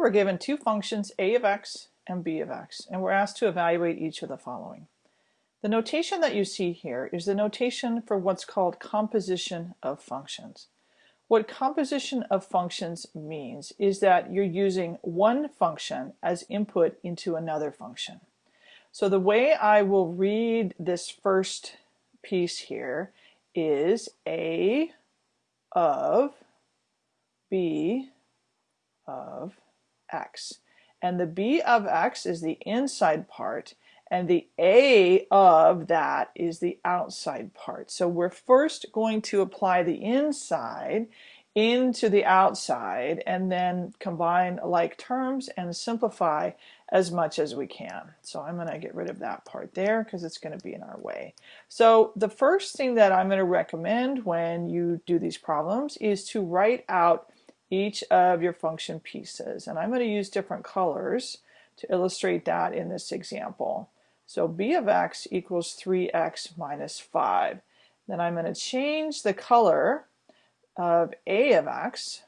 we're given two functions, a of x and b of x, and we're asked to evaluate each of the following. The notation that you see here is the notation for what's called composition of functions. What composition of functions means is that you're using one function as input into another function. So the way I will read this first piece here is a of b of x. And the b of x is the inside part and the a of that is the outside part. So we're first going to apply the inside into the outside and then combine like terms and simplify as much as we can. So I'm going to get rid of that part there because it's going to be in our way. So the first thing that I'm going to recommend when you do these problems is to write out each of your function pieces. And I'm going to use different colors to illustrate that in this example. So b of x equals 3x minus 5. Then I'm going to change the color of a of x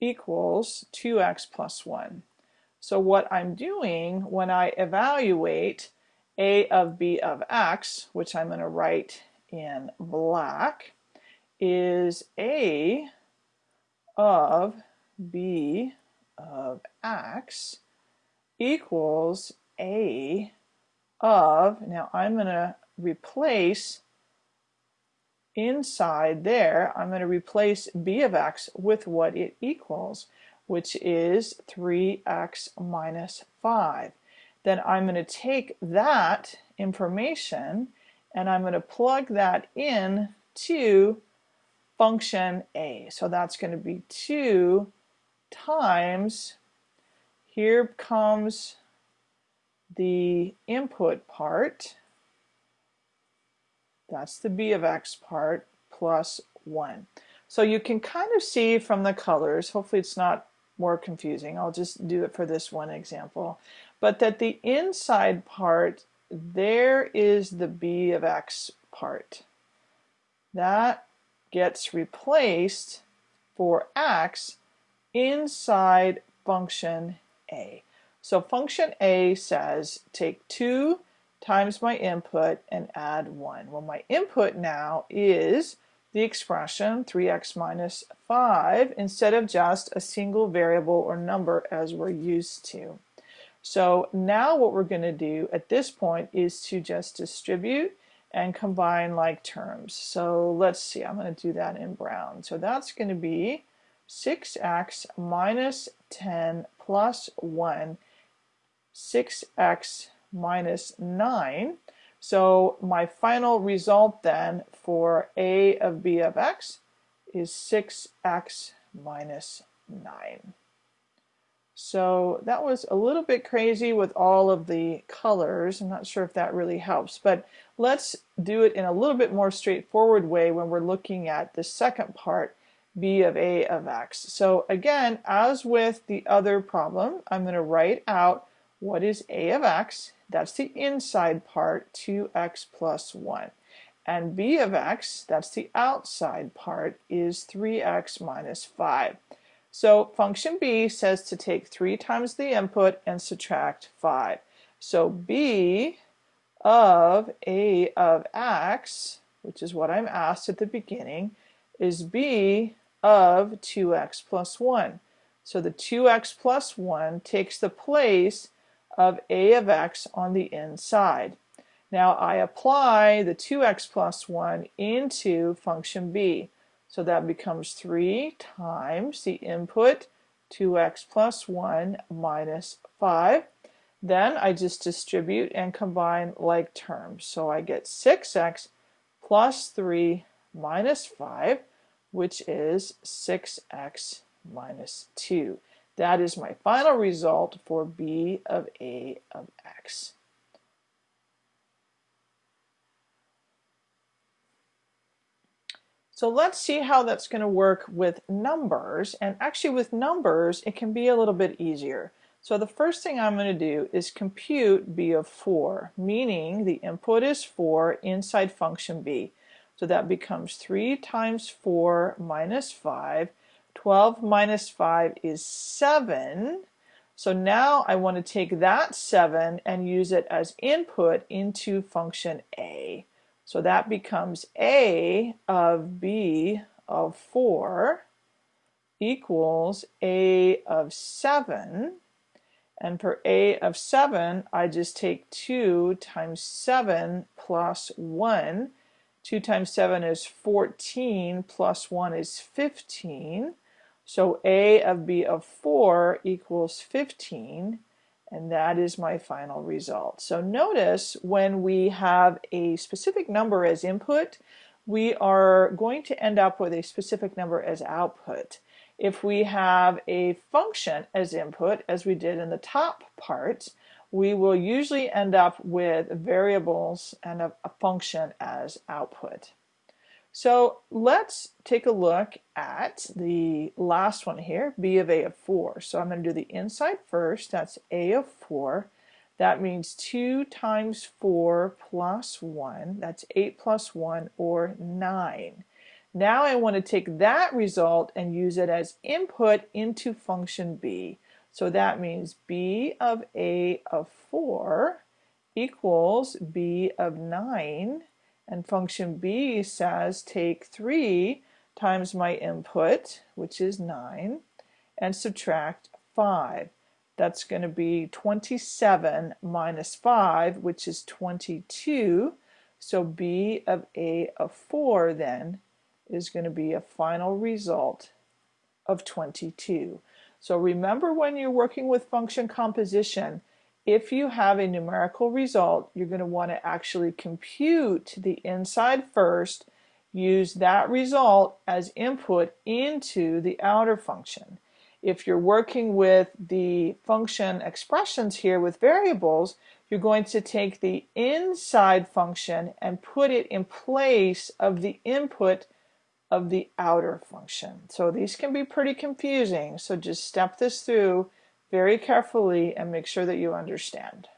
equals 2x plus 1. So what I'm doing when I evaluate a of b of x, which I'm going to write in black, is a of b of x equals a of, now I'm going to replace inside there, I'm going to replace b of x with what it equals, which is 3x minus 5. Then I'm going to take that information and I'm going to plug that in to function a. So that's going to be 2 times, here comes the input part, that's the b of x part, plus 1. So you can kind of see from the colors, hopefully it's not more confusing, I'll just do it for this one example, but that the inside part, there is the b of x part. That gets replaced for x inside function a. So function a says take 2 times my input and add 1. Well, my input now is the expression 3x minus 5 instead of just a single variable or number as we're used to. So now what we're going to do at this point is to just distribute and combine like terms. So let's see, I'm going to do that in brown. So that's going to be 6x minus 10 plus 1, 6x minus 9. So my final result then for a of b of x is 6x minus 9. So that was a little bit crazy with all of the colors. I'm not sure if that really helps, but let's do it in a little bit more straightforward way when we're looking at the second part, b of a of x. So again, as with the other problem, I'm going to write out what is a of x, that's the inside part, 2x plus 1. And b of x, that's the outside part, is 3x minus 5. So function b says to take 3 times the input and subtract 5. So b of a of x, which is what I'm asked at the beginning, is b of 2x plus 1. So the 2x plus 1 takes the place of a of x on the inside. Now I apply the 2x plus 1 into function b. So that becomes 3 times the input 2x plus 1 minus 5. Then I just distribute and combine like terms. So I get 6x plus 3 minus 5, which is 6x minus 2. That is my final result for b of a of x. So let's see how that's going to work with numbers. And actually with numbers, it can be a little bit easier. So the first thing I'm going to do is compute b of 4, meaning the input is 4 inside function b. So that becomes 3 times 4 minus 5, 12 minus 5 is 7. So now I want to take that 7 and use it as input into function a. So that becomes a of b of 4 equals a of 7. And for a of 7, I just take 2 times 7 plus 1. 2 times 7 is 14, plus 1 is 15. So a of b of 4 equals 15, and that is my final result. So notice when we have a specific number as input, we are going to end up with a specific number as output. If we have a function as input, as we did in the top part, we will usually end up with variables and a, a function as output. So let's take a look at the last one here, b of a of 4. So I'm going to do the inside first. That's a of 4. That means 2 times 4 plus 1. That's 8 plus 1 or 9. Now I want to take that result and use it as input into function b. So that means b of a of 4 equals b of 9. And function b says take 3 times my input, which is 9, and subtract 5. That's going to be 27 minus 5, which is 22. So b of a of 4 then is going to be a final result of 22. So remember when you're working with function composition, if you have a numerical result, you're going to want to actually compute the inside first, use that result as input into the outer function. If you're working with the function expressions here with variables, you're going to take the inside function and put it in place of the input of the outer function. So these can be pretty confusing, so just step this through very carefully and make sure that you understand.